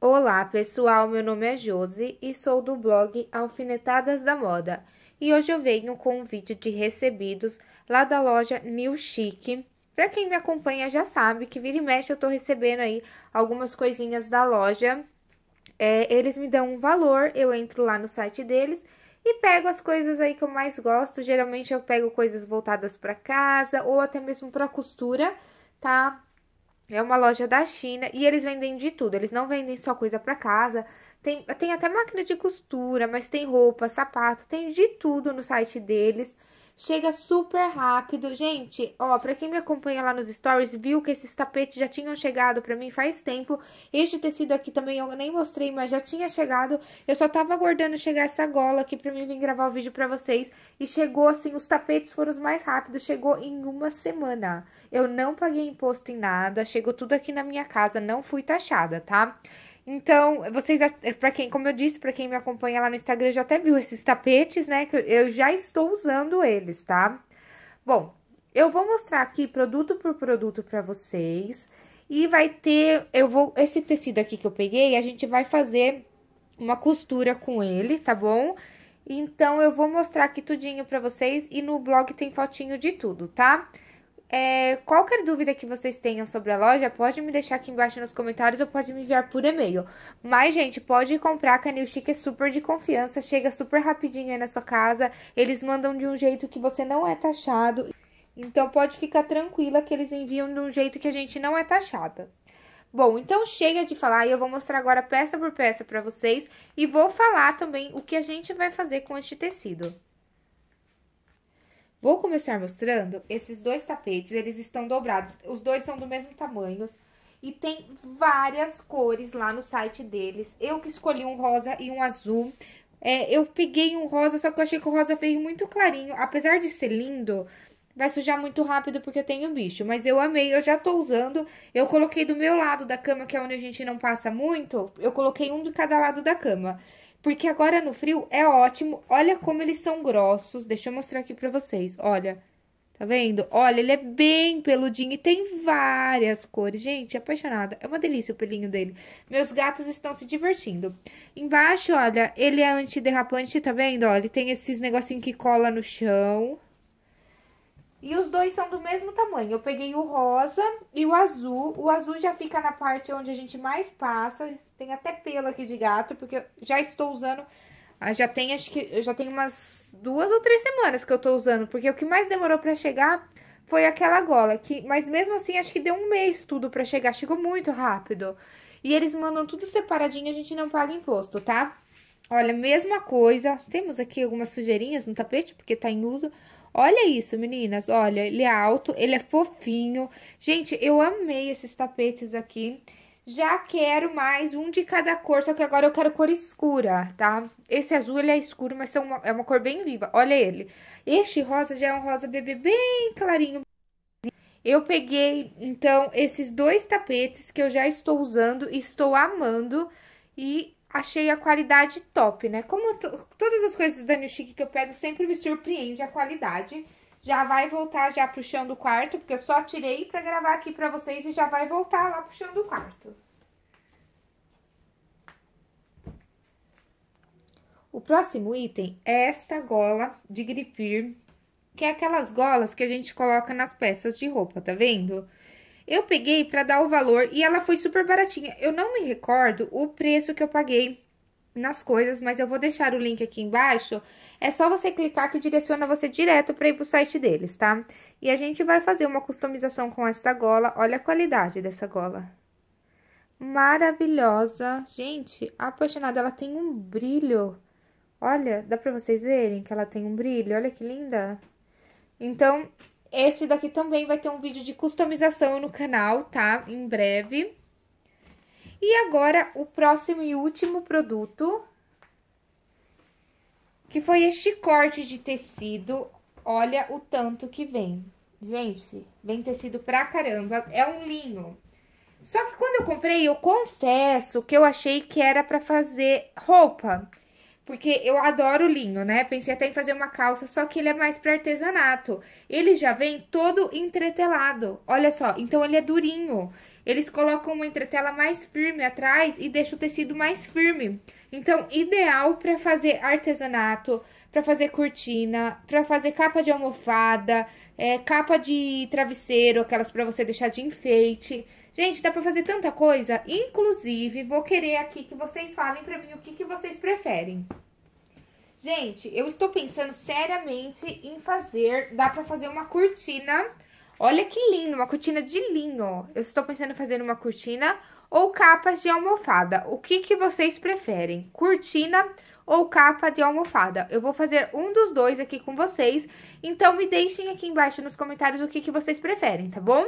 Olá, pessoal. Meu nome é Josi e sou do blog Alfinetadas da Moda. E hoje eu venho com um vídeo de recebidos lá da loja New Chic. Para quem me acompanha já sabe que vira e mexe eu tô recebendo aí algumas coisinhas da loja. É, eles me dão um valor, eu entro lá no site deles e pego as coisas aí que eu mais gosto. Geralmente eu pego coisas voltadas para casa ou até mesmo para costura, tá? É uma loja da China e eles vendem de tudo. Eles não vendem só coisa para casa. Tem, tem até máquina de costura, mas tem roupa, sapato, tem de tudo no site deles. Chega super rápido. Gente, ó, pra quem me acompanha lá nos stories, viu que esses tapetes já tinham chegado pra mim faz tempo. Este tecido aqui também eu nem mostrei, mas já tinha chegado. Eu só tava aguardando chegar essa gola aqui pra mim vir gravar o vídeo pra vocês. E chegou assim, os tapetes foram os mais rápidos, chegou em uma semana. Eu não paguei imposto em nada, chegou tudo aqui na minha casa, não fui taxada, tá? Então, vocês, para quem, como eu disse, para quem me acompanha lá no Instagram, já até viu esses tapetes, né? Que eu já estou usando eles, tá? Bom, eu vou mostrar aqui produto por produto para vocês. E vai ter, eu vou, esse tecido aqui que eu peguei, a gente vai fazer uma costura com ele, tá bom? Então, eu vou mostrar aqui tudinho pra vocês e no blog tem fotinho de tudo, tá? Tá? É, qualquer dúvida que vocês tenham sobre a loja, pode me deixar aqui embaixo nos comentários ou pode me enviar por e-mail. Mas, gente, pode comprar, a New Chic é super de confiança, chega super rapidinho aí na sua casa. Eles mandam de um jeito que você não é taxado. Então, pode ficar tranquila que eles enviam de um jeito que a gente não é taxada. Bom, então chega de falar e eu vou mostrar agora peça por peça para vocês. E vou falar também o que a gente vai fazer com este tecido. Vou começar mostrando esses dois tapetes, eles estão dobrados, os dois são do mesmo tamanho e tem várias cores lá no site deles. Eu que escolhi um rosa e um azul, é, eu peguei um rosa, só que eu achei que o rosa veio muito clarinho, apesar de ser lindo, vai sujar muito rápido porque eu tenho bicho, mas eu amei, eu já tô usando, eu coloquei do meu lado da cama, que é onde a gente não passa muito, eu coloquei um de cada lado da cama. Porque agora no frio é ótimo. Olha como eles são grossos. Deixa eu mostrar aqui pra vocês. Olha, tá vendo? Olha, ele é bem peludinho e tem várias cores. Gente, apaixonada. É uma delícia o pelinho dele. Meus gatos estão se divertindo. Embaixo, olha, ele é antiderrapante, tá vendo? Olha, ele tem esses negocinhos que cola no chão. E os dois são do mesmo tamanho. Eu peguei o rosa e o azul. O azul já fica na parte onde a gente mais passa. Tem até pelo aqui de gato, porque eu já estou usando... Ah, já tem, acho que... Eu já tenho umas duas ou três semanas que eu tô usando. Porque o que mais demorou pra chegar foi aquela gola. Que, mas mesmo assim, acho que deu um mês tudo pra chegar. Chegou muito rápido. E eles mandam tudo separadinho, a gente não paga imposto, tá? Olha, mesma coisa. Temos aqui algumas sujeirinhas no tapete, porque tá em uso. Olha isso, meninas, olha, ele é alto, ele é fofinho. Gente, eu amei esses tapetes aqui. Já quero mais um de cada cor, só que agora eu quero cor escura, tá? Esse azul, ele é escuro, mas é uma, é uma cor bem viva. Olha ele. Este rosa já é um rosa bebê bem clarinho. Eu peguei, então, esses dois tapetes que eu já estou usando estou amando. E achei a qualidade top, né? Como todas as coisas da New Chic que eu pego sempre me surpreende a qualidade. Já vai voltar já pro chão do quarto, porque eu só tirei pra gravar aqui pra vocês e já vai voltar lá pro chão do quarto. O próximo item é esta gola de gripir, que é aquelas golas que a gente coloca nas peças de roupa, tá vendo? Eu peguei para dar o valor e ela foi super baratinha. Eu não me recordo o preço que eu paguei nas coisas, mas eu vou deixar o link aqui embaixo. É só você clicar que direciona você direto para ir pro site deles, tá? E a gente vai fazer uma customização com essa gola. Olha a qualidade dessa gola. Maravilhosa. Gente, apaixonada. Ela tem um brilho. Olha, dá pra vocês verem que ela tem um brilho? Olha que linda. Então, este daqui também vai ter um vídeo de customização no canal, tá? Em breve. E agora, o próximo e último produto, que foi este corte de tecido. Olha o tanto que vem. Gente, vem tecido pra caramba. É um linho. Só que quando eu comprei, eu confesso que eu achei que era pra fazer roupa. Porque eu adoro linho, né? Pensei até em fazer uma calça, só que ele é mais para artesanato. Ele já vem todo entretelado, olha só. Então, ele é durinho. eles colocam uma entretela mais firme atrás e deixa o tecido mais firme. Então, ideal para fazer artesanato, para fazer cortina, para fazer capa de almofada, é, capa de travesseiro, aquelas para você deixar de enfeite. Gente, dá pra fazer tanta coisa. Inclusive, vou querer aqui que vocês falem pra mim o que, que vocês preferem. Gente, eu estou pensando seriamente em fazer... Dá pra fazer uma cortina... Olha que lindo, uma cortina de linho, ó. Eu estou pensando em fazer uma cortina ou capas de almofada. O que, que vocês preferem? Cortina ou capa de almofada? Eu vou fazer um dos dois aqui com vocês, então me deixem aqui embaixo nos comentários o que, que vocês preferem, tá bom?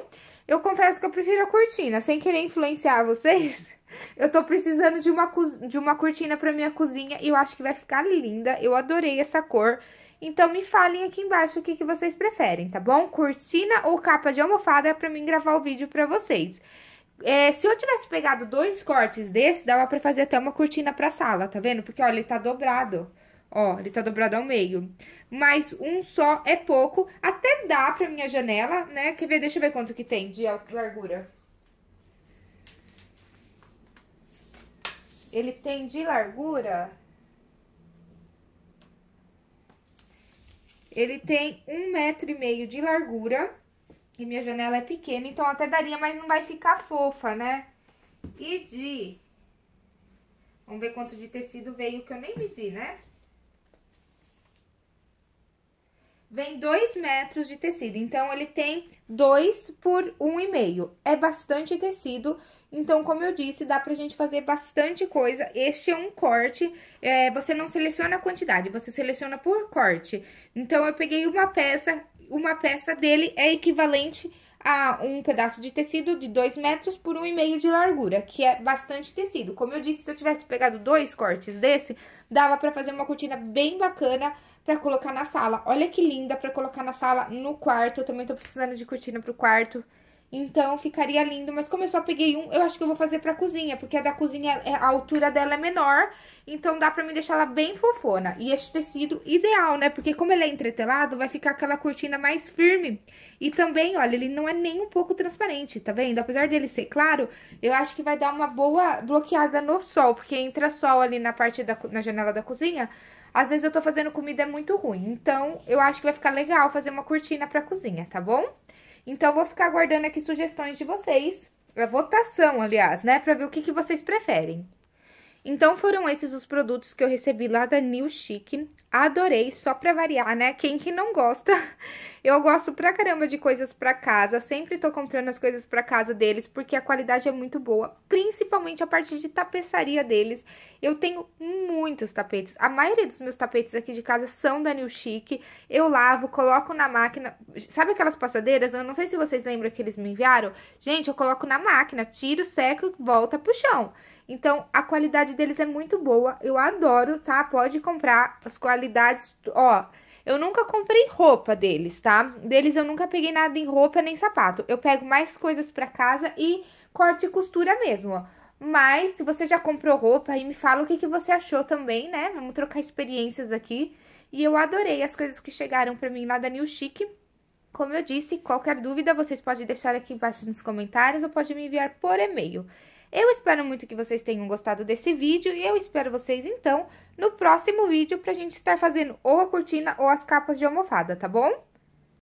Eu confesso que eu prefiro a cortina, sem querer influenciar vocês. Eu tô precisando de uma, de uma cortina pra minha cozinha e eu acho que vai ficar linda. Eu adorei essa cor. Então, me falem aqui embaixo o que, que vocês preferem, tá bom? Cortina ou capa de almofada pra mim gravar o vídeo pra vocês. É, se eu tivesse pegado dois cortes desse, dava pra fazer até uma cortina pra sala, tá vendo? Porque, olha, ele tá dobrado. Ó, ele tá dobrado ao meio. Mas um só é pouco. Até dá pra minha janela, né? Quer ver? Deixa eu ver quanto que tem de largura. Ele tem de largura... Ele tem um metro e meio de largura. E minha janela é pequena, então até daria, mas não vai ficar fofa, né? E de... Vamos ver quanto de tecido veio, que eu nem medi, né? Vem dois metros de tecido, então ele tem dois por um e meio. É bastante tecido, então, como eu disse, dá pra gente fazer bastante coisa. Este é um corte, é, você não seleciona a quantidade, você seleciona por corte. Então, eu peguei uma peça uma peça dele é equivalente a um pedaço de tecido de 2 metros por 1,5 um de largura, que é bastante tecido. Como eu disse, se eu tivesse pegado dois cortes desse, dava pra fazer uma cortina bem bacana pra colocar na sala. Olha que linda pra colocar na sala, no quarto. Eu também tô precisando de cortina pro quarto. Então, ficaria lindo. Mas como eu só peguei um, eu acho que eu vou fazer pra cozinha. Porque a da cozinha, é, a altura dela é menor. Então, dá pra me deixar ela bem fofona. E este tecido, ideal, né? Porque como ele é entretelado, vai ficar aquela cortina mais firme. E também, olha, ele não é nem um pouco transparente, tá vendo? Apesar dele ser claro, eu acho que vai dar uma boa bloqueada no sol. Porque entra sol ali na parte da na janela da cozinha. Às vezes eu tô fazendo comida muito ruim. Então, eu acho que vai ficar legal fazer uma cortina pra cozinha, tá bom? Então, vou ficar aguardando aqui sugestões de vocês, a votação, aliás, né, pra ver o que, que vocês preferem. Então, foram esses os produtos que eu recebi lá da New Chic. Adorei, só pra variar, né? Quem que não gosta? Eu gosto pra caramba de coisas pra casa, sempre tô comprando as coisas pra casa deles, porque a qualidade é muito boa, principalmente a parte de tapeçaria deles. Eu tenho muitos tapetes, a maioria dos meus tapetes aqui de casa são da New Chic. Eu lavo, coloco na máquina, sabe aquelas passadeiras? Eu não sei se vocês lembram que eles me enviaram. Gente, eu coloco na máquina, tiro, seco, volta pro chão. Então, a qualidade deles é muito boa. Eu adoro, tá? Pode comprar as qualidades, ó... Eu nunca comprei roupa deles, tá? Deles eu nunca peguei nada em roupa nem sapato. Eu pego mais coisas pra casa e corte e costura mesmo, ó. Mas, se você já comprou roupa, aí me fala o que, que você achou também, né? Vamos trocar experiências aqui. E eu adorei as coisas que chegaram pra mim lá da New Chic. Como eu disse, qualquer dúvida vocês podem deixar aqui embaixo nos comentários ou pode me enviar por e-mail. Eu espero muito que vocês tenham gostado desse vídeo e eu espero vocês, então, no próximo vídeo pra gente estar fazendo ou a cortina ou as capas de almofada, tá bom?